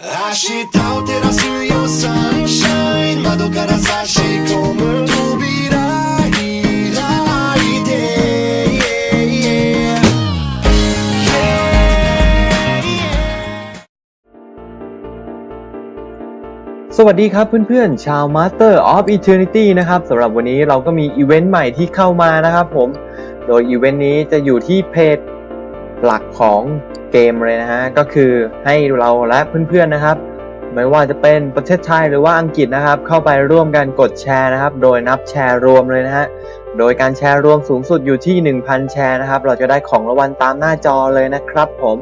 Așitau terasul eu sunshine Mă duc arasa și comânt Tu birai, rai de yeah, yeah. Yeah, สวัสดีครับเพื่อนๆ ชาว Master of Eternity นะครับสำหรับวันนี้เราก็มีอีเวนต์ใหม่ที่เข้ามานะครับผม โดยอีเวนต์นี้จะอยู่ที่เพจ หลักของเกมเลยนะฮะก็คือให้เราและเพื่อนๆนะครับ ไม่ว่าจะเป็นประเทศไทยหรือว่าอังกฤษนะครับ เข้าไปร่วมกันกดแชร์นะครับ โดยนับแชร์รวมเลยนะฮะโดยการแชร์รวมสูงสุดอยู่ที่ 1,000 แชร์นะครับ เราจะได้ของรางวัลตามหน้าจอเลยนะครับผม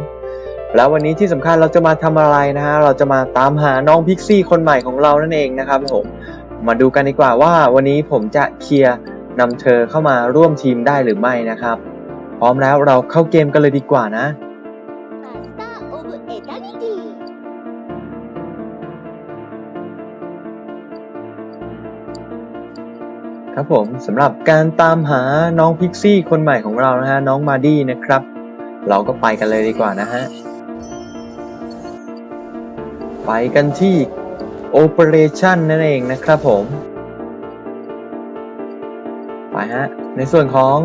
แล้ววันนี้ที่สำคัญเราจะมาทำอะไรนะฮะ เราจะมาตามหาน้องพิกซี่คนใหม่ของเรานั่นเองนะครับผม มาดูกันดีกว่าว่าวันนี้ผมจะเคลียร์นำเธอเข้ามาร่วมทีมได้หรือไม่นะครับ พร้อมแล้วเราเข้าเกมกันเลยดีกว่านะ ครับผมสำหรับการตามหาน้องพิกซี่คนใหม่ของเรานะฮะ น้องมาดี้นะครับ เราก็ไปกันเลยดีกว่านะฮะ ไปกันที่โอเปอเรชันนั่นเองนะครับผม ไปฮะ ในส่วนของ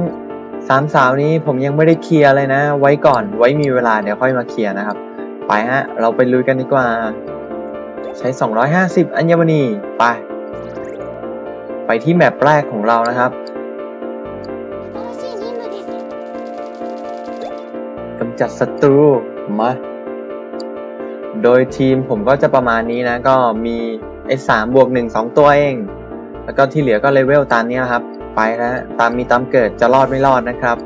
สามสาวนี้ผมยังไม่ได้เคลียร์เลยนะ ไว้ก่อนไว้มีเวลาเดี๋ยวค่อยมาเคลียร์นะครับ ไปฮะ เราไปลุยกันดีกว่า ใช้ 250 อัญมณีไป ไปที่แมปแรกของเรานะครับกำจัดศัตรูมาโดยทีมผมก็จะประมาณนี้นะ ก็มีไอ้สามบวกหนึ่งสองตัวเอง แล้วก็ที่เหลือก็เลเวลตามนี้นะครับ ไปแล้วตามมีตามเกิดจะรอดไม่รอดนะครับ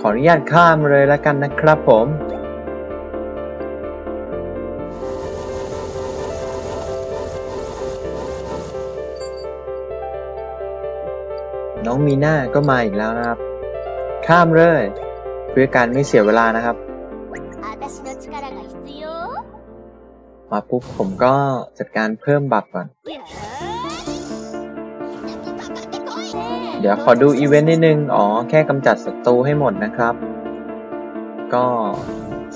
ขออนุญาตข้ามเลยแล้วกันนะครับผมน้องมีหน้าก็มาอีกแล้วนะครับ ข้ามเลย เพื่อการไม่เสียเวลานะครับ มาปุ๊บผมก็จัดการเพิ่ม buff ก่อน เดี๋ยวขอดูอีเวนต์นิดนึง อ๋อ แค่กำจัดศัตรูให้หมดนะครับ ก็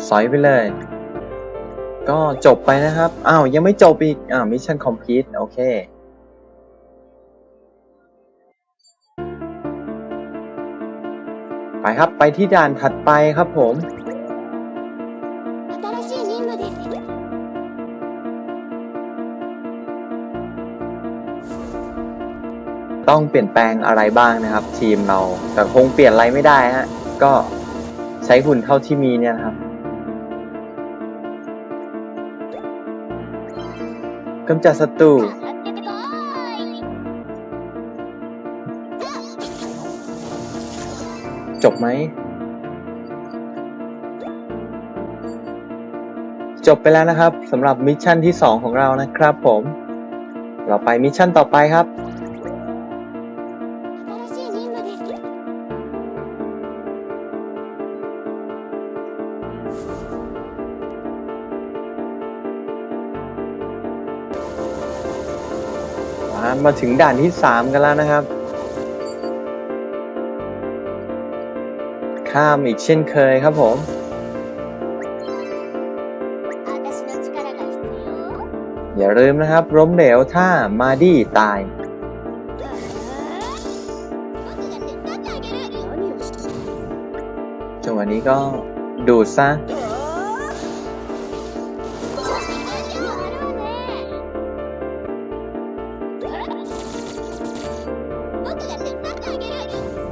สอยไปเลย ก็จบไปนะครับ อ้าว ยังไม่จบอีก อ้าว mission complete โอเคไปครับ ไปที่ด่านถัดไปครับผม ต้องเปลี่ยนแปลงอะไรบ้างนะครับ ทีมเรา แต่คงเปลี่ยนอะไรไม่ได้ฮะก็ใช้หุ่นเท่าที่มีเนี่ยครับกำจัดศัตรูจบไหม จบไปแล้วนะครับสำหรับ mission ที่ 2 ของเรานะครับผม เราไป mission ต่อไปครับ มาถึงด่านที่ 3 กันแล้วนะครับ ข้ามอีกเช่นเคยครับผม อย่าลืมนะครับล้มเหลวถ้ามาดี้ตาย จังหวะนี้ก็ ดูซะ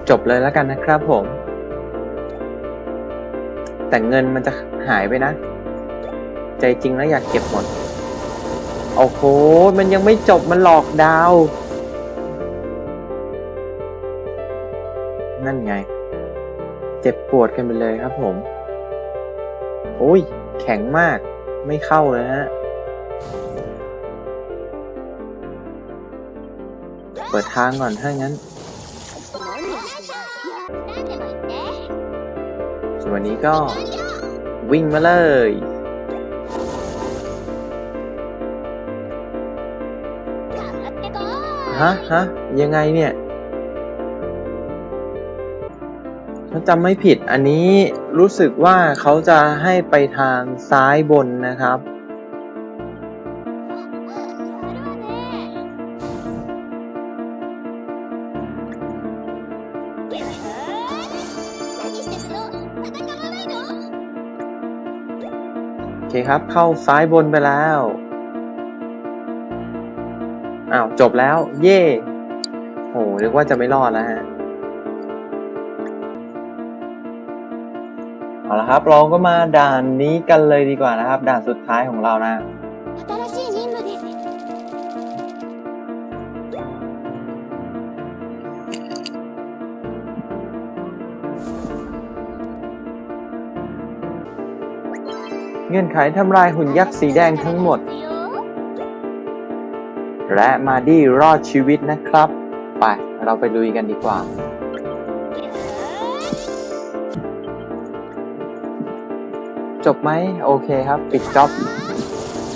จบเลยแล้วกันนะครับผม แต่เงินมันจะหายไปนะ ใจจริงแล้วอยากเก็บหมด โอ้โห มันยังไม่จบมันหลอกดาว นั่นไง เจ็บปวดกันไปเลยครับผม โอ้ย แข็งมาก ไม่เข้าเลยฮะ เปิดทางก่อนถ้างั้น ส่วนวันนี้ก็วิ่งมาเลยฮะฮะยังไงเนี่ยถ้าจำไม่ผิดอันนี้รู้สึกว่าเขาจะให้ไปทางซ้ายบนนะครับ โอเคครับ เข้าซ้ายบนไปแล้ว อ้าว จบแล้ว เย่โหนึกว่าจะไม่รอดแล้วฮะ เอาละครับ เราก็มาด่านนี้กันเลยดีกว่านะครับ ด่านสุดท้ายของเรานะเงื่อนไขทำลายหุ่นยักษ์สีแดงทั้งหมด และมาดี้รอดชีวิตนะครับ ไป เราไปลุยกันดีกว่า จบไหมโอเคครับ ปิดจ็อบ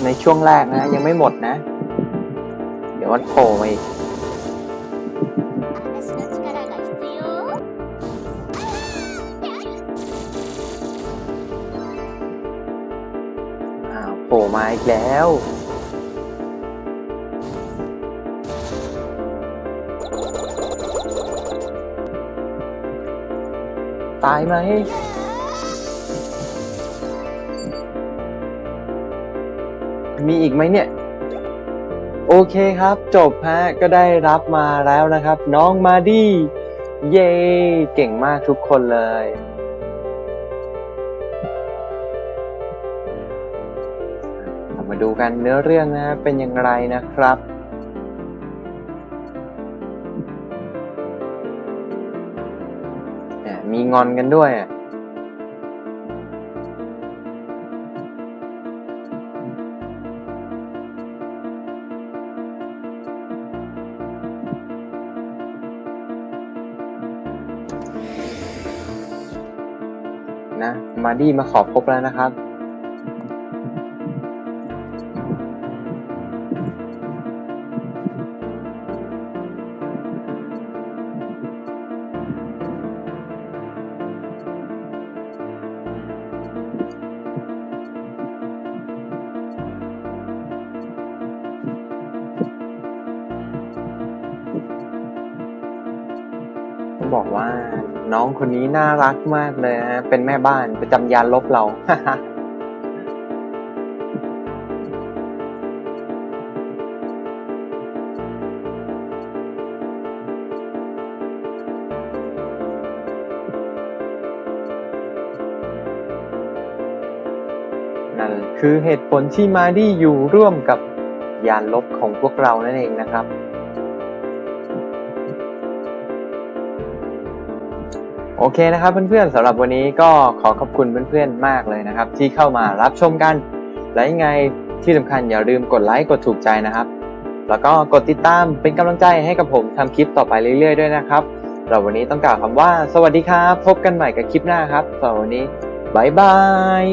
ในช่วงแรกนะ ยังไม่หมดนะ เดี๋ยววันโผล่มาอีกโผล่มาอีกแล้วตายไหม มีอีกไหมเนี่ย โอเคครับจบฮะก็ได้รับมาแล้วนะครับ น้องมาดี้เย้เก่งมากทุกคนเลย มาดูกันเนื้อเรื่องนะเป็นอย่างไรนะครับมีงอนกันด้วยอะ นะ มาดี้มาขอพบแล้วนะครับ บอกว่า น้องคนนี้น่ารักมากเลยนะเป็นแม่บ้านประจำยานลบเรา นั่นคือเหตุผลที่มาดี้อยู่ร่วมกับยานลบของพวกเรานั่นเองนะครับ โอเคนะครับเพื่อนๆสำหรับวันนี้ก็ขอขอบคุณเพื่อนๆมากเลยนะครับ ที่เข้ามารับชมกันและยังไงที่สำคัญอย่าลืมกดไลค์กดถูกใจนะครับ แล้วก็กดติดตามเป็นกำลังใจให้กับผมทำคลิปต่อไปเรื่อยๆด้วยนะครับสำหรับวันนี้ต้องกล่าวคำว่า สวัสดีครับ พบกันใหม่กับคลิปหน้าครับสำหรับวันนี้บายบาย